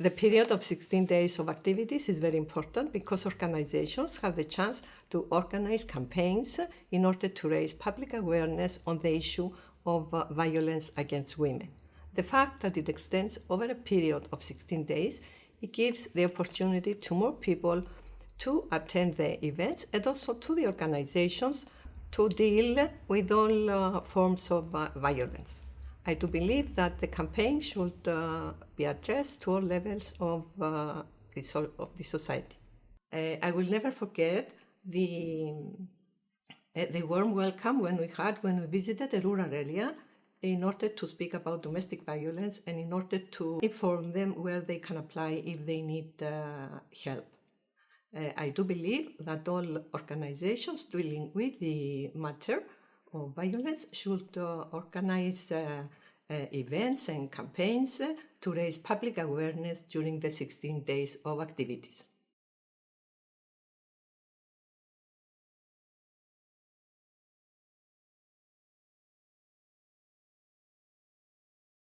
The period of 16 days of activities is very important because organizations have the chance to organize campaigns in order to raise public awareness on the issue of uh, violence against women. The fact that it extends over a period of 16 days, it gives the opportunity to more people to attend the events and also to the organizations to deal with all uh, forms of uh, violence. I do believe that the campaign should uh, be addressed to all levels of, uh, the, so of the society. Uh, I will never forget the, uh, the warm welcome when we had when we visited a rural area in order to speak about domestic violence and in order to inform them where they can apply if they need help. Uh, I do believe that all organizations dealing with the matter violence should uh, organize uh, uh events and campaigns to raise public awareness during the 16 days of activities.